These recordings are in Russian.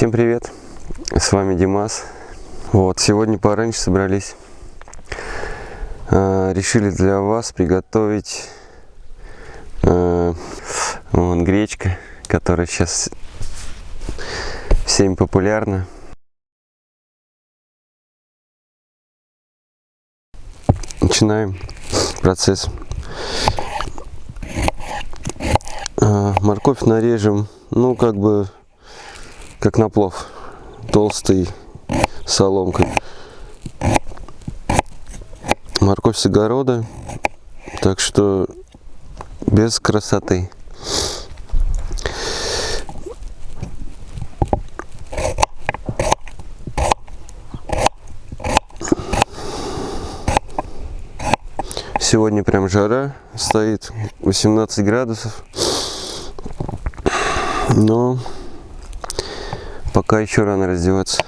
Всем привет! С вами Димас. Вот, сегодня пораньше собрались. Э, решили для вас приготовить э, вон, гречка, которая сейчас всем популярна. Начинаем процесс. Э, морковь нарежем, ну, как бы как на плов, толстый соломкой. Морковь с огорода, так что без красоты. Сегодня прям жара стоит, 18 градусов. Но Пока еще рано раздеваться.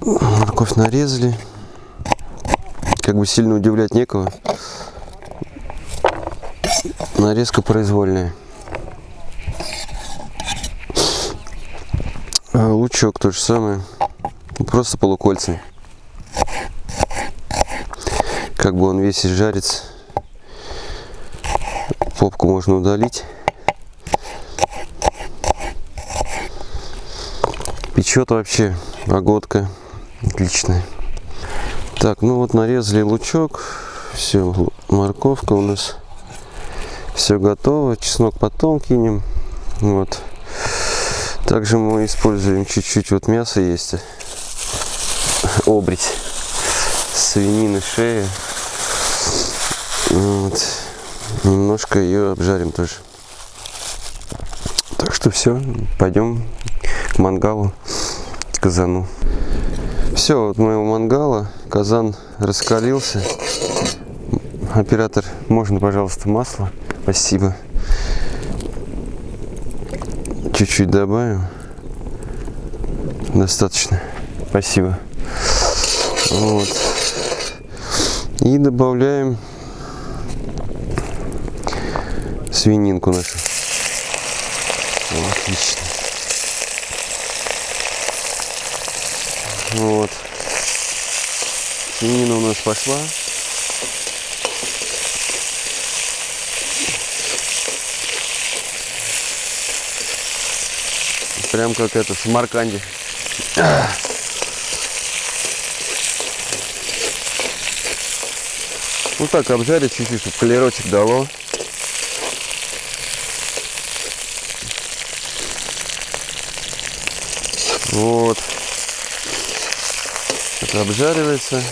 Морковь нарезали. Как бы сильно удивлять некого. Нарезка произвольная. А лучок то же самое. Просто полукольцами. Как бы он весь изжарится. Попку можно удалить. Печет вообще погодка отличная. Так, ну вот нарезали лучок. Все, морковка у нас. Все готово. Чеснок потом кинем. Вот. Также мы используем чуть-чуть вот мяса есть обрить свинины, шеи. Вот. Немножко ее обжарим тоже. Так что все, пойдем к мангалу, к казану. Все, вот моего мангала, казан раскалился. Оператор, можно, пожалуйста, масло? Спасибо. Чуть-чуть добавим. Достаточно. Спасибо. Вот. И добавляем свининку нашу. Отлично. Вот. Свинина у нас пошла. Прям как это в Самарканде. Ну так, обжарить чуть-чуть, чтобы колерочек дало. Вот. Это обжаривается.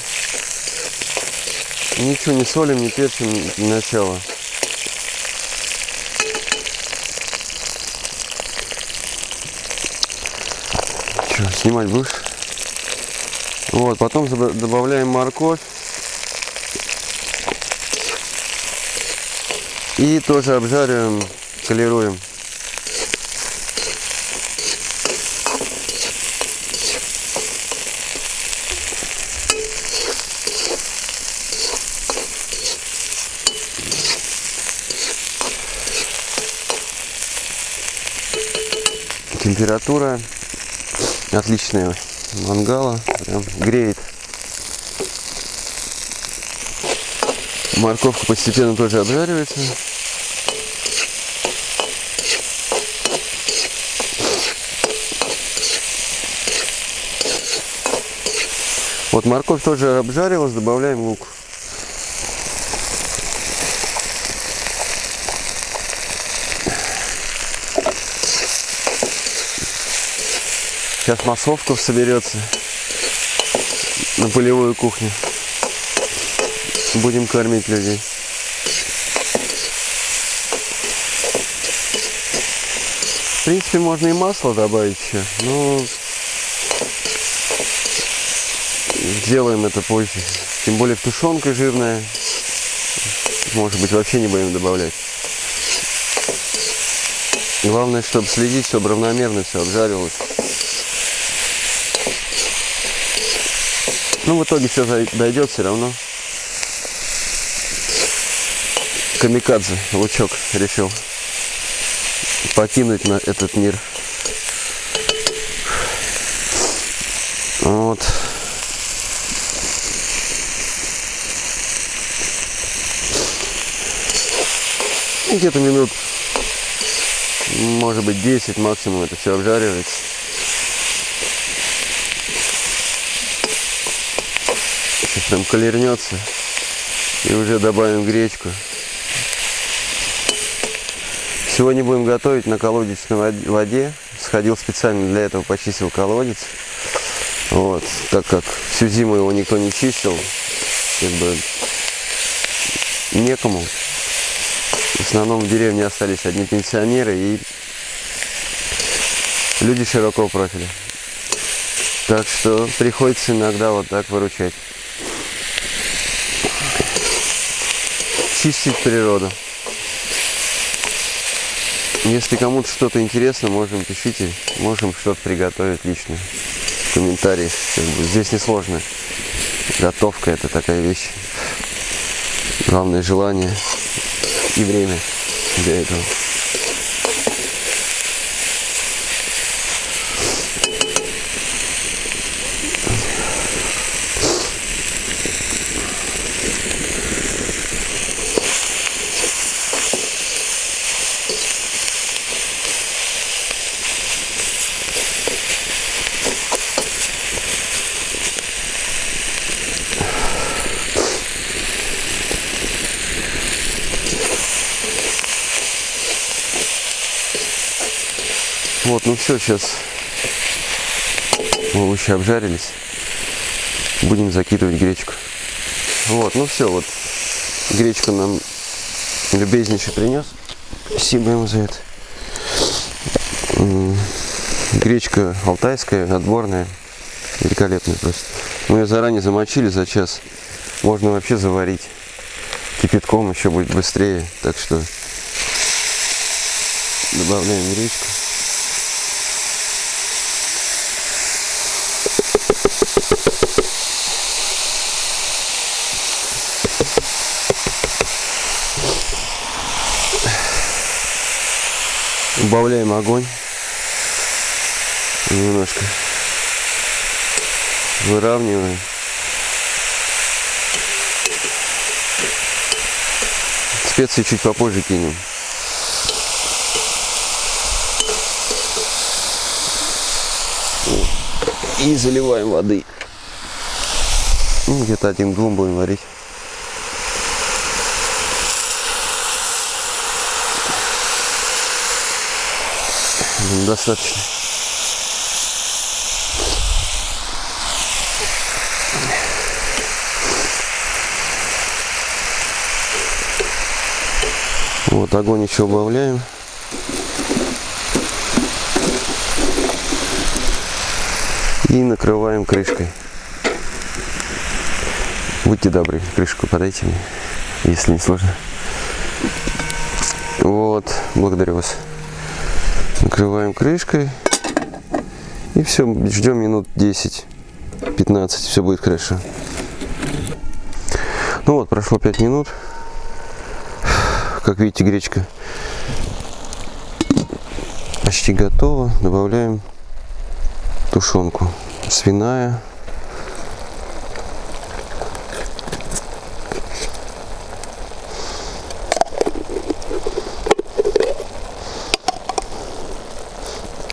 Ничего не солим, не перчим для. Что, снимать будешь? Вот, потом добавляем морковь. И тоже обжариваем, колируем. Температура отличная мангала, прям греет. Морковка постепенно тоже обжаривается. Вот морковь тоже обжарилась, добавляем лук. Сейчас массовка соберется на полевую кухню. Будем кормить людей. В принципе, можно и масло добавить еще, но сделаем это позже. Тем более тушенка жирная. Может быть, вообще не будем добавлять. Главное, чтобы следить, чтобы равномерно все обжаривалось. Ну, в итоге все дойдет все равно. Камикадзе, лучок решил покинуть на этот мир. Вот. Где-то минут, может быть, 10 максимум это все обжаривается. Сейчас там колернется. И уже добавим гречку. Сегодня будем готовить на колодечной воде. Сходил специально для этого, почистил колодец. Вот, так как всю зиму его никто не чистил, как бы некому. В основном в деревне остались одни пенсионеры и люди широкого профиля. Так что приходится иногда вот так выручать. Чистить природу. Если кому-то что-то интересно, можем пишите, можем что-то приготовить лично. В комментариях. Как бы, здесь несложно. Готовка это такая вещь. Главное желание и время для этого. Вот, ну все, сейчас овощи обжарились. Будем закидывать гречку. Вот, ну все, вот гречку нам любезнейший принес. Спасибо ему за это. Гречка алтайская, отборная, великолепная просто. Мы ее заранее замочили за час. Можно вообще заварить кипятком, еще будет быстрее. Так что добавляем гречку. Убавляем огонь. Немножко выравниваем. Специи чуть попозже кинем. И заливаем воды. Ну, где-то один-двум будем варить. Достаточно. Вот огонь еще убавляем. И накрываем крышкой. Будьте добры, крышку подайте мне, если не сложно. Вот, благодарю вас накрываем крышкой. И все ждем минут 10 15 все будет хорошо. Ну вот прошло 5 минут. Как видите гречка почти готова. Добавляем тушенку свиная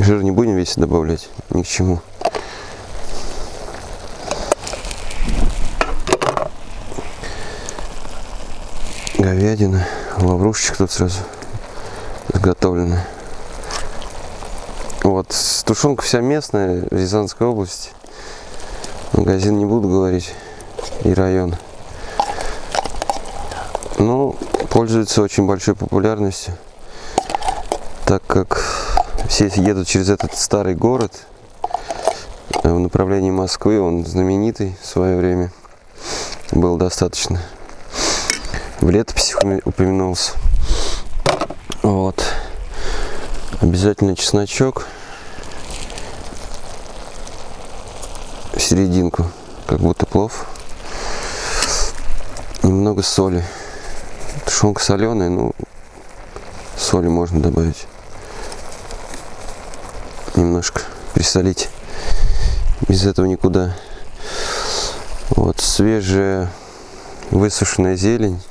Жир не будем весь добавлять, ни к чему. Говядина, лаврушечка тут сразу заготовлена. Вот, тушенка вся местная, в Рязанской области. Магазин не буду говорить, и район. Но пользуется очень большой популярностью, так как все едут через этот старый город э, в направлении Москвы. Он знаменитый в свое время был достаточно. В летописи упомянулся. Вот. Обязательно чесночок в серединку как будто плов. Немного соли. Тушенка соленая, ну, соли можно добавить. Немножко присолить. Без этого никуда. Вот свежая высушенная зелень,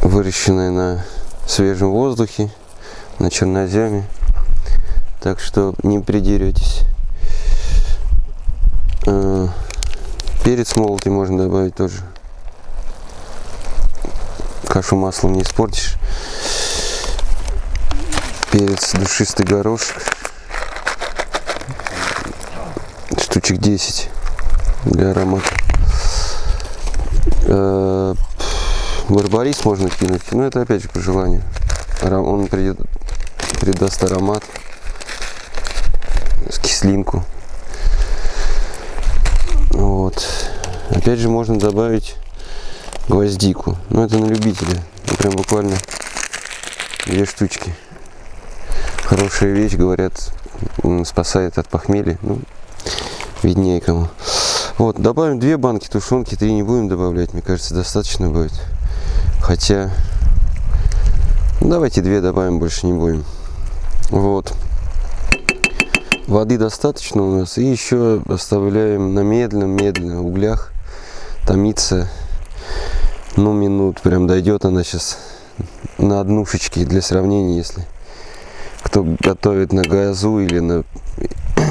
выращенная на свежем воздухе, на черноземе. Так что не придеретесь. А, перец молотый можно добавить тоже. Кашу маслом не испортишь. Перец душистый горошек. Штучек 10 для аромата. Э, барбарис можно кинуть, но это опять же по желанию. Он придаст аромат, с кислинку. Вот. Опять же можно добавить гвоздику. Но это на любителя. Ну, прям буквально две штучки. Хорошая вещь, говорят, спасает от похмелья. Ну, виднее кому. Вот, добавим две банки тушенки, три не будем добавлять, мне кажется, достаточно будет. Хотя, ну, давайте две добавим, больше не будем. Вот. Воды достаточно у нас. И еще оставляем на медленном-медленном углях томиться. Ну, минут прям дойдет она сейчас на однушечке для сравнения, если кто готовит на газу или на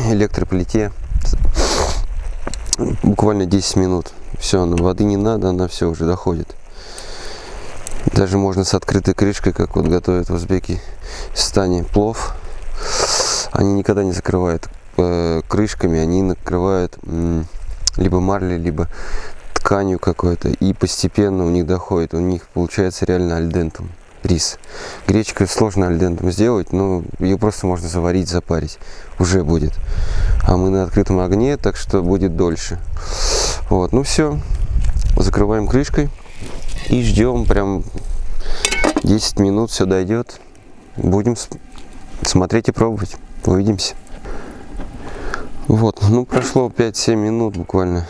электроплите буквально 10 минут. Все, она воды не надо, она все уже доходит. Даже можно с открытой крышкой, как вот готовят в Узбекистане плов. Они никогда не закрывают э, крышками, они накрывают э, либо марлей, либо тканью какой-то. И постепенно у них доходит. У них получается реально альдентум рис. Гречка сложно альдентом сделать, но ее просто можно заварить, запарить. Уже будет. А мы на открытом огне, так что будет дольше. Вот, ну все. Закрываем крышкой и ждем прям 10 минут, все дойдет. Будем смотреть и пробовать. Увидимся. Вот, ну прошло 5-7 минут буквально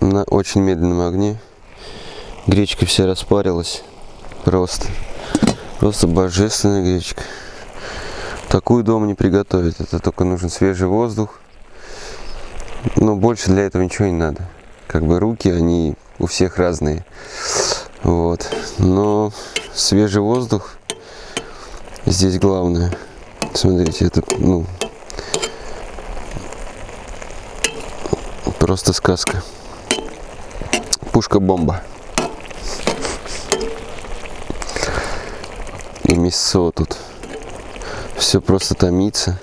на очень медленном огне. Гречка вся распарилась. Просто. Просто божественная гречка. Такую дома не приготовить. Это только нужен свежий воздух. Но больше для этого ничего не надо. Как бы руки, они у всех разные. Вот. Но свежий воздух здесь главное. Смотрите, это, ну, просто сказка. Пушка-бомба. И мясо тут. Все просто томится,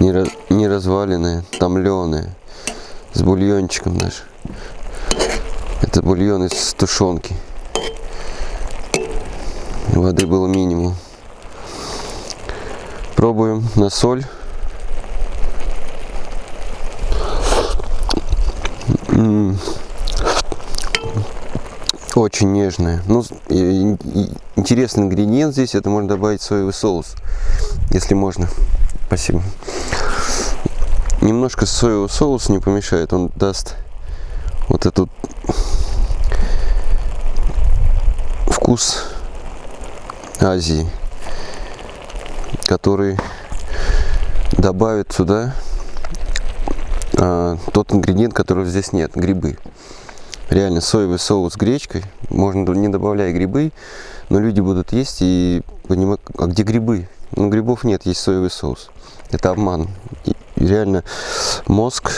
не, раз, не разваленное, томленое, с бульончиком даже. Это бульон из тушенки. Воды было минимум. Пробуем на соль. М -м -м очень нежная. Ну, интересный ингредиент здесь, это можно добавить соевый соус, если можно. Спасибо. Немножко соевого соуса не помешает, он даст вот этот вкус Азии, который добавит сюда а, тот ингредиент, которого здесь нет, грибы реально соевый соус с гречкой, можно не добавляя грибы, но люди будут есть и понимать, а где грибы? Ну, грибов нет, есть соевый соус. Это обман. И реально мозг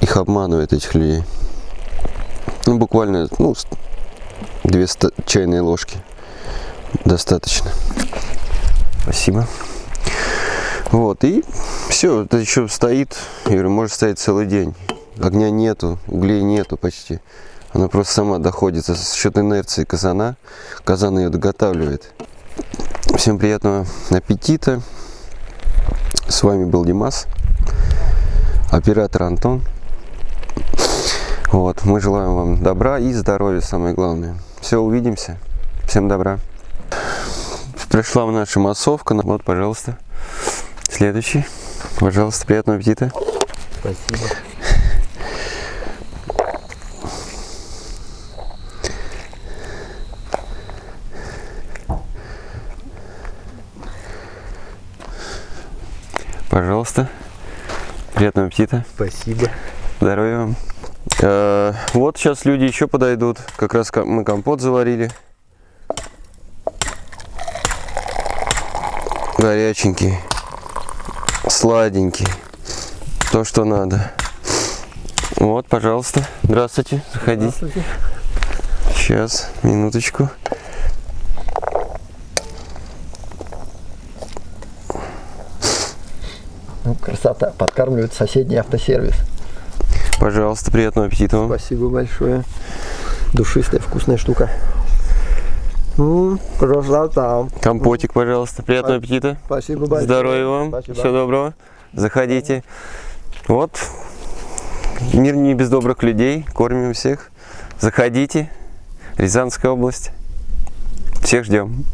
их обманывает, этих людей. Ну, буквально, ну, две чайные ложки. Достаточно. Спасибо. Вот, и все, это еще стоит, я говорю, может стоять целый день огня нету, углей нету почти. Она просто сама доходит за счет инерции казана. Казан ее доготавливает. Всем приятного аппетита. С вами был Димас, оператор Антон. Вот, мы желаем вам добра и здоровья, самое главное. Все, увидимся. Всем добра. Пришла наша массовка. Вот, пожалуйста. Следующий. Пожалуйста, приятного аппетита. Спасибо. Пожалуйста. Приятного аппетита. Спасибо. Здоровья вам. Э, вот сейчас люди еще подойдут. Как раз мы компот заварили. Горяченький. Сладенький. То, что надо. Вот, пожалуйста. Здравствуйте. Заходите. Сейчас, минуточку. Ну, красота. Подкармливает соседний автосервис. Пожалуйста, приятного аппетита. Спасибо большое. Душистая, вкусная штука. Ну, красота. Компотик, пожалуйста. Приятного аппетита. Спасибо большое. Здоровья вам. Спасибо. Всего доброго. Заходите. Вот. Мир не без добрых людей. Кормим всех. Заходите. Рязанская область. Всех ждем.